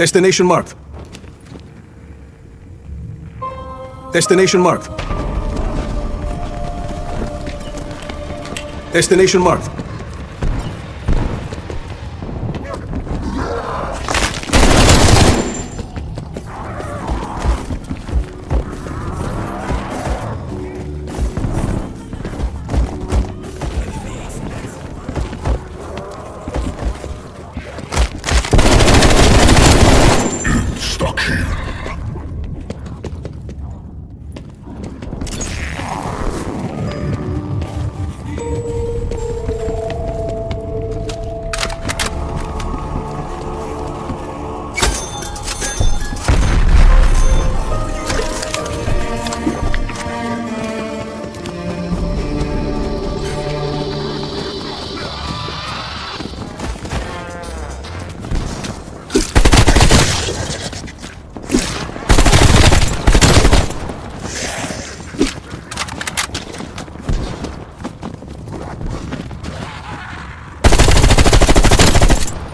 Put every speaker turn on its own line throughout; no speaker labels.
Destination marked. Destination marked. Destination marked.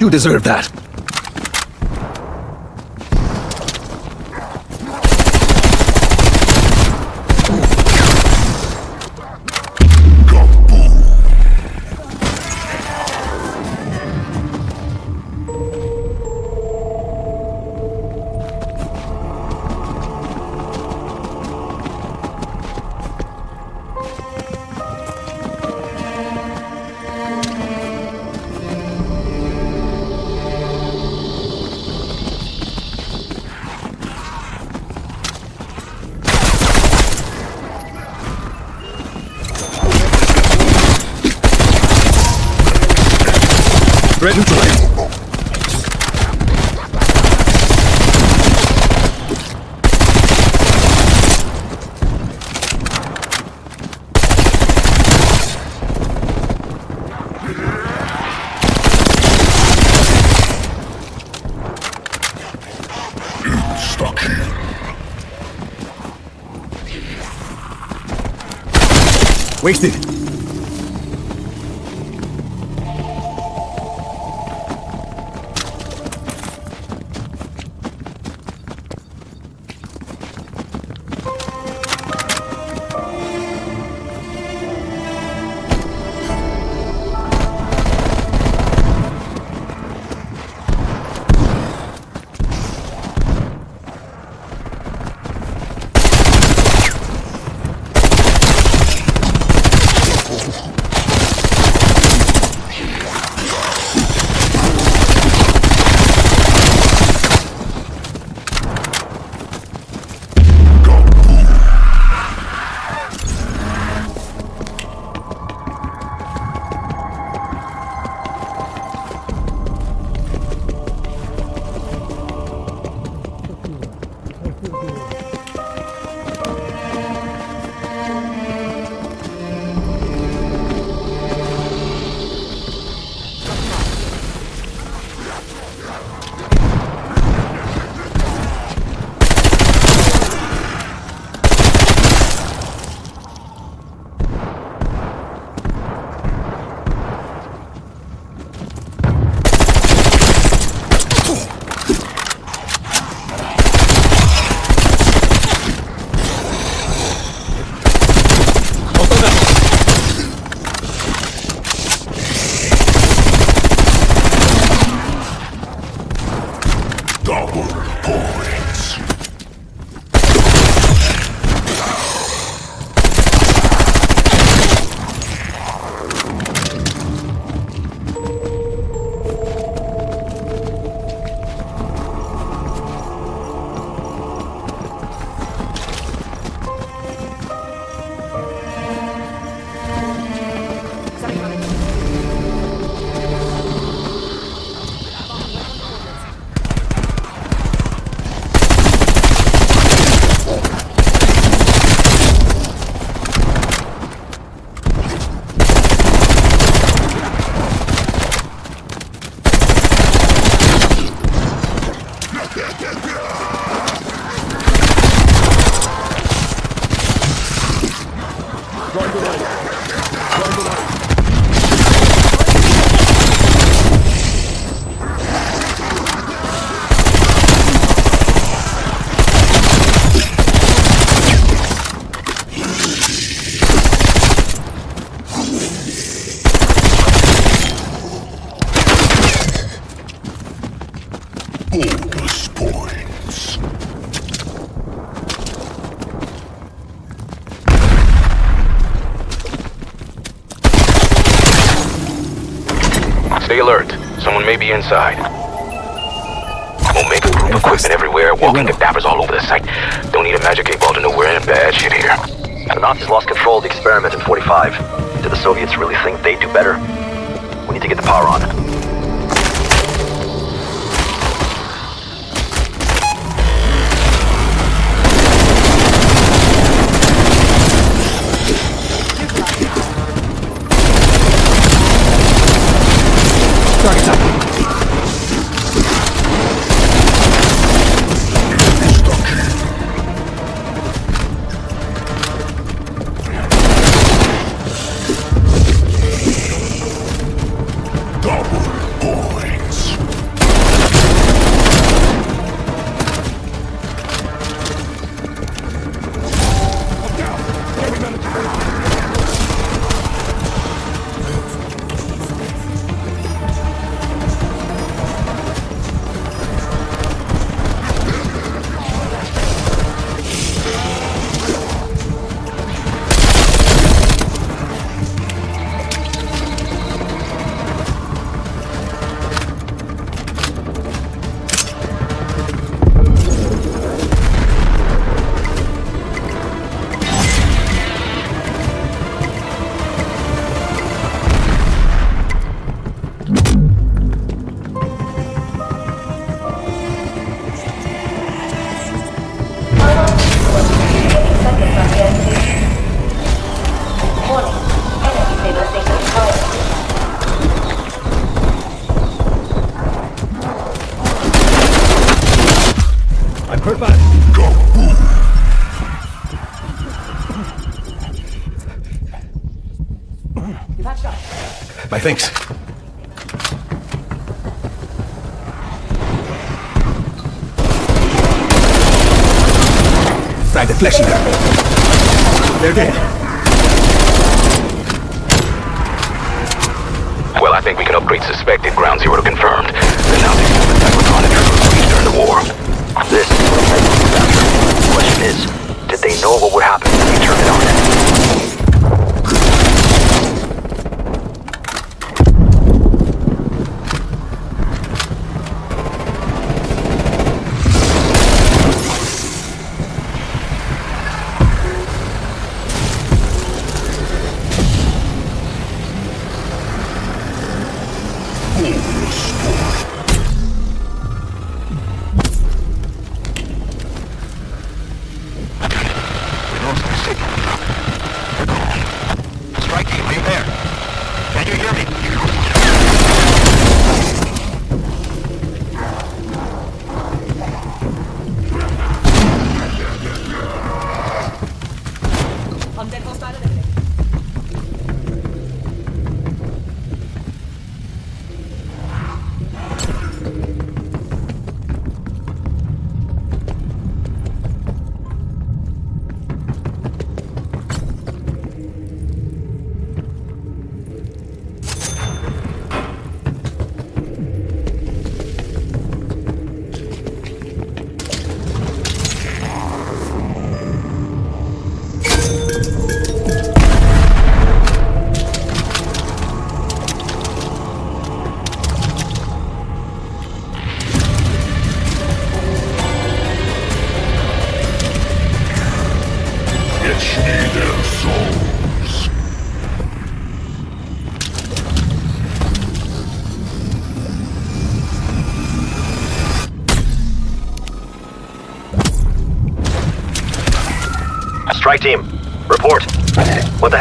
You deserve that. Wasted.
Bonus points.
Stay alert. Someone may be inside. Omega group equipment everywhere, walking cadavers all over the site. Don't need a magic eight ball to know we're in bad shit here.
The Nazis lost control of the experiment in 45. Did the Soviets really think they'd do better? We need to get the power on.
Thanks. Try the fleshy there. They're dead.
Well, I think we can upgrade suspected ground zero to confirmed. The Nazis used the Cybertron and troops during the war.
This is what. The question is, did they know what would happen if we turned it on?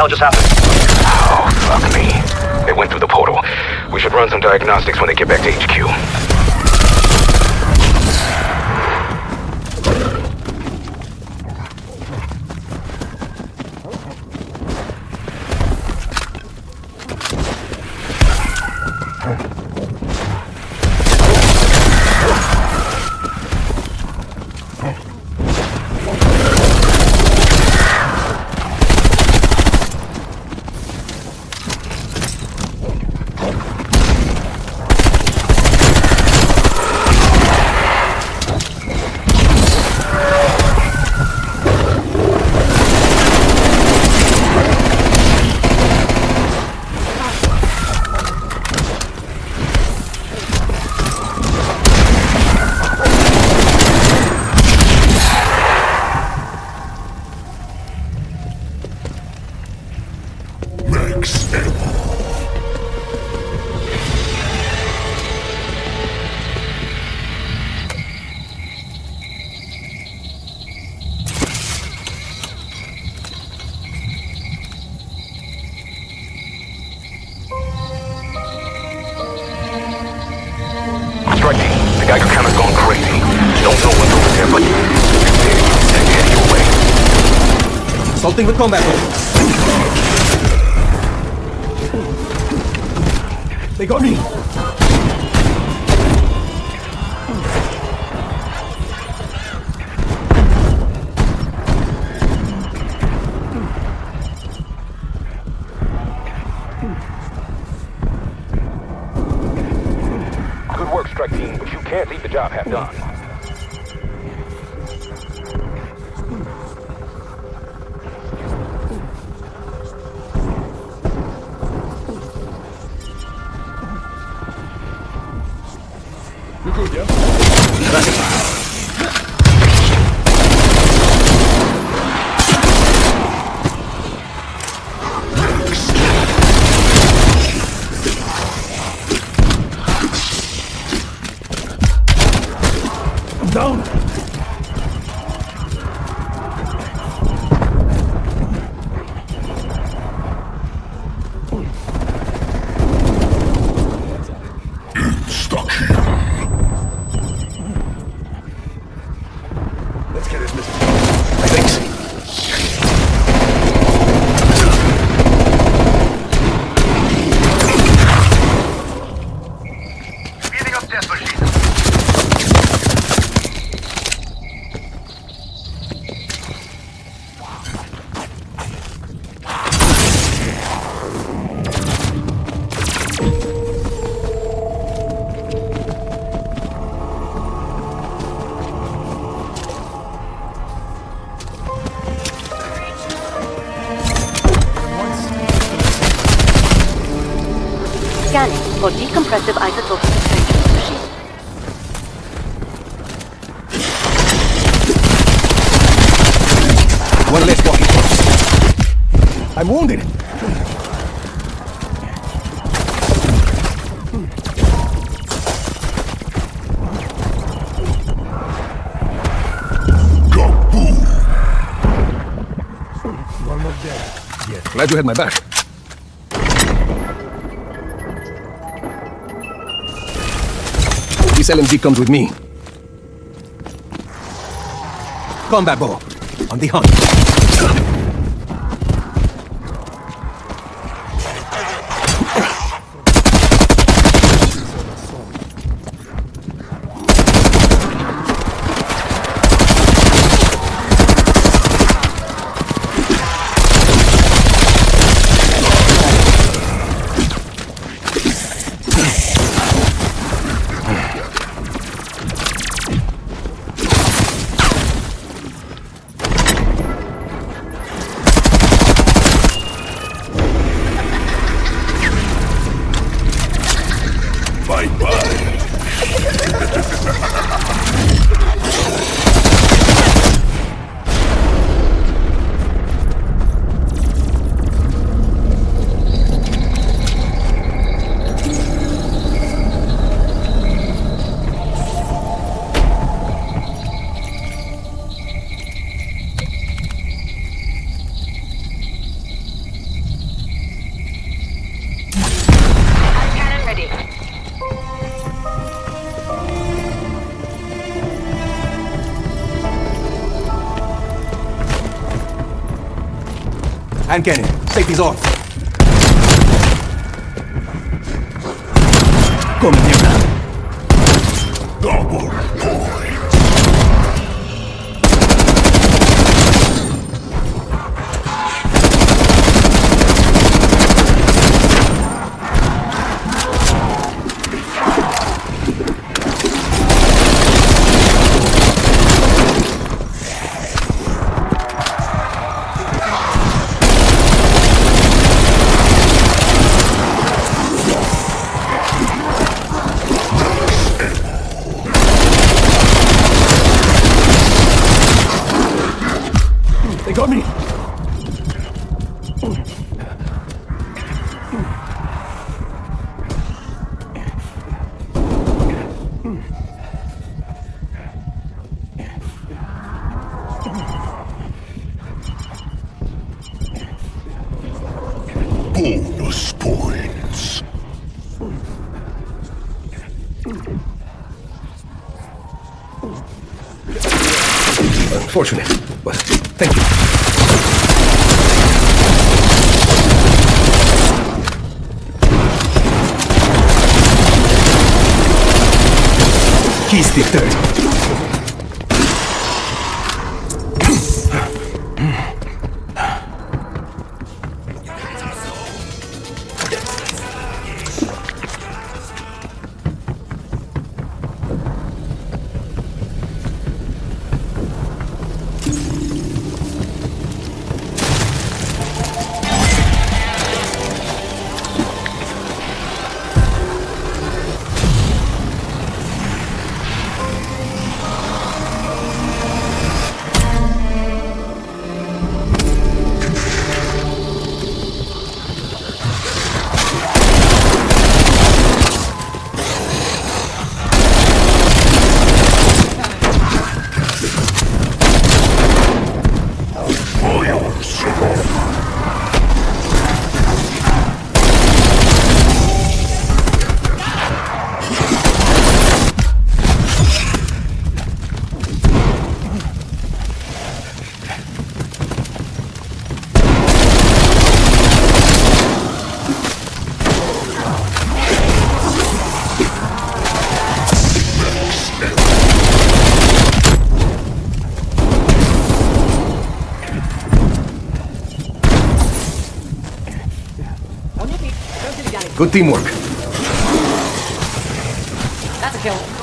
hell just happened?
Oh, fuck me. They went through the portal. We should run some diagnostics when they get back to HQ. Huh.
Assaulting with combat bow. They got me.
For decompressive isotopic exchange machine.
One less walkie I'm wounded.
Kaboom!
One more dead. Yes. Glad you had my back. This LMG comes with me. Combat bow. On the hunt. Hand cannon. Safety's off. Come here.
got me!
Bonus points.
But thank you. Kiss Victory. Good teamwork.
That's a kill.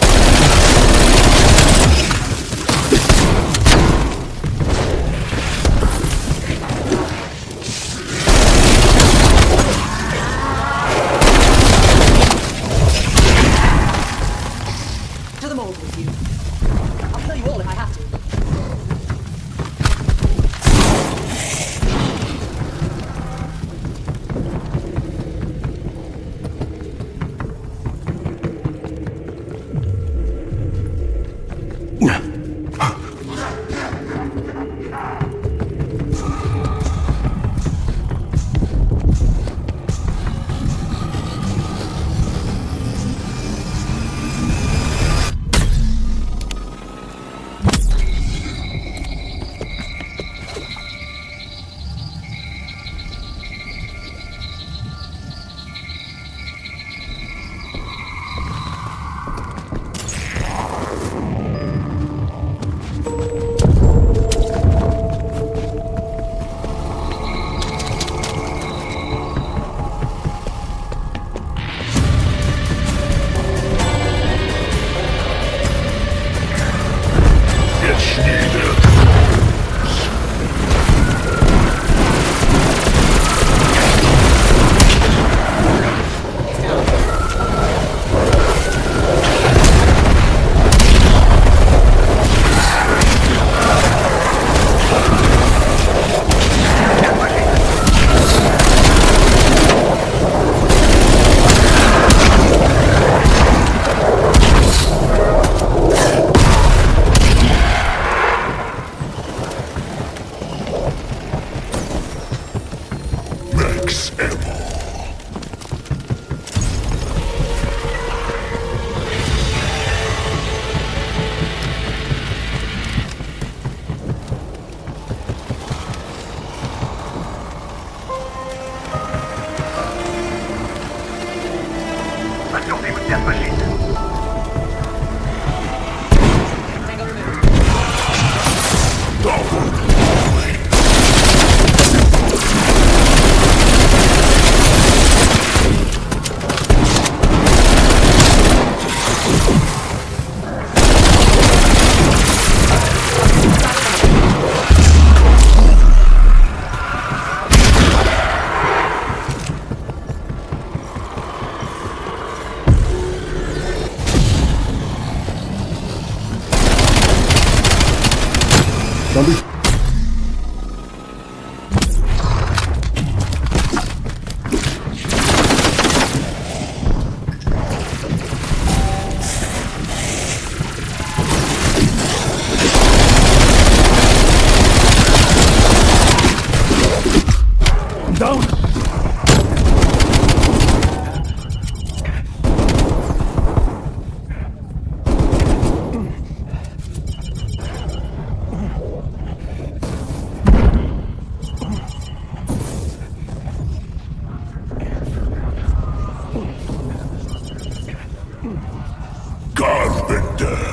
Godbender.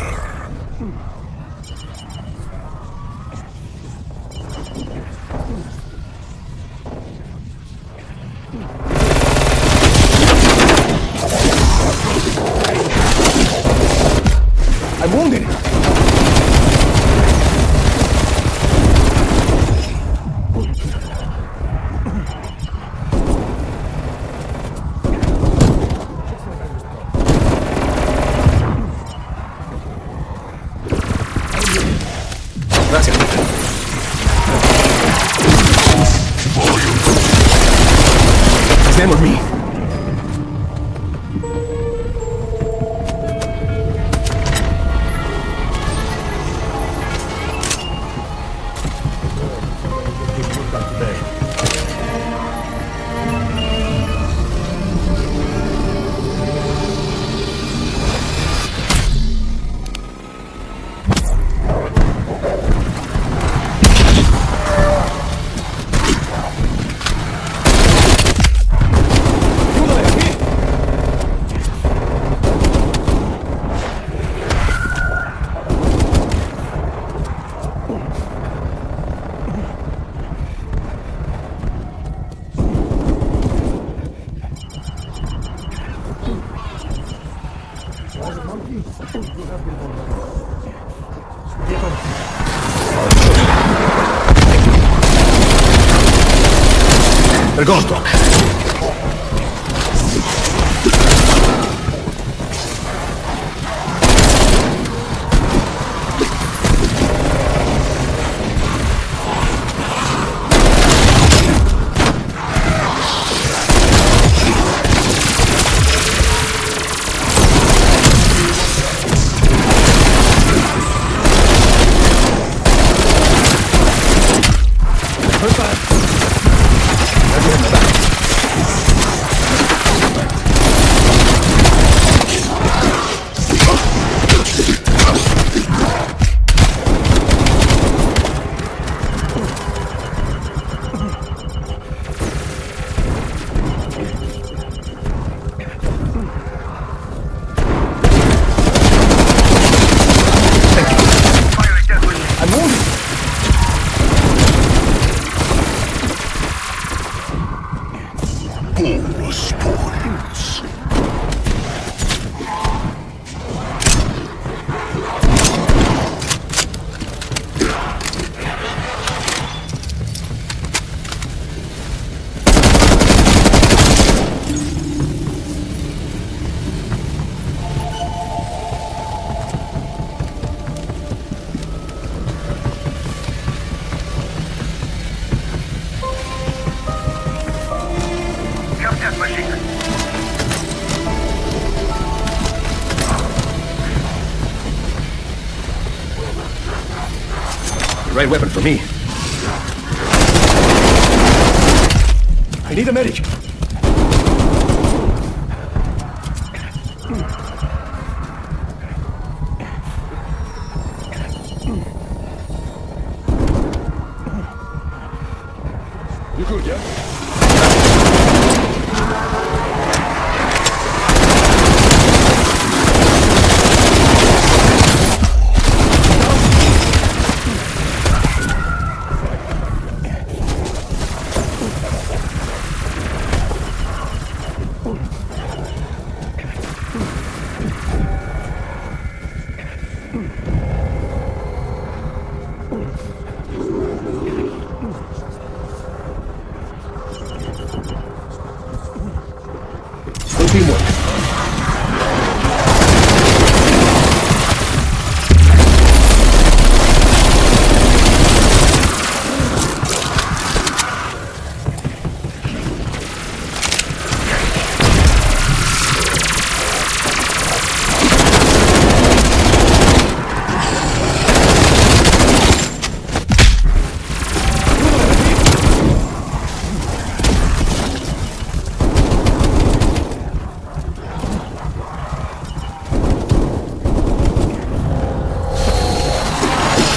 Гордон. Right weapon for me. I need a medic.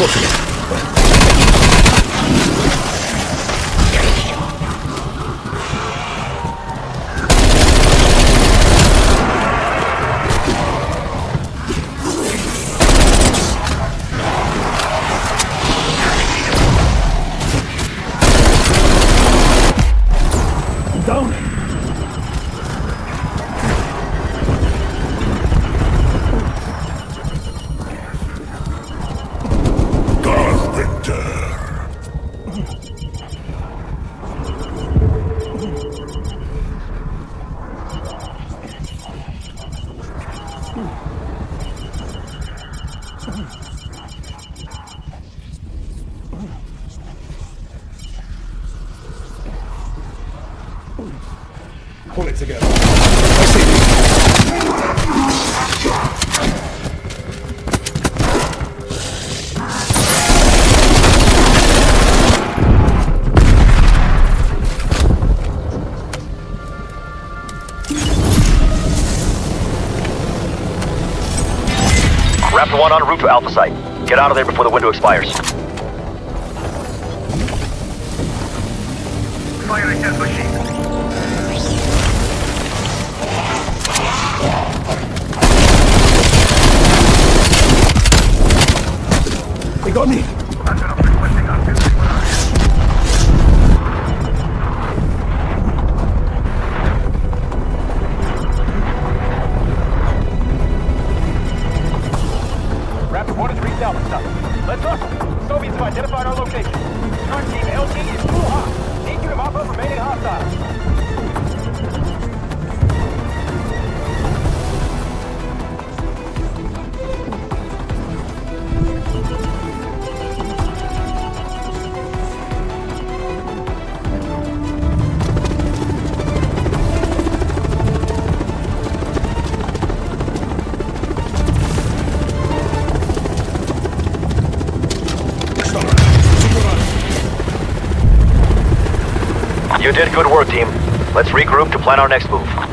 そう
する
Pull it together. I see you.
Raptor 1 en route to Alpha Site. Get out of there before the window expires.
Fire ahead, machine.
1 has reached Alpha Let's hustle. Soviets have identified our location. Team LZ is too hot. Need you to mop up remaining hostiles.
Did good work, team. Let's regroup to plan our next move.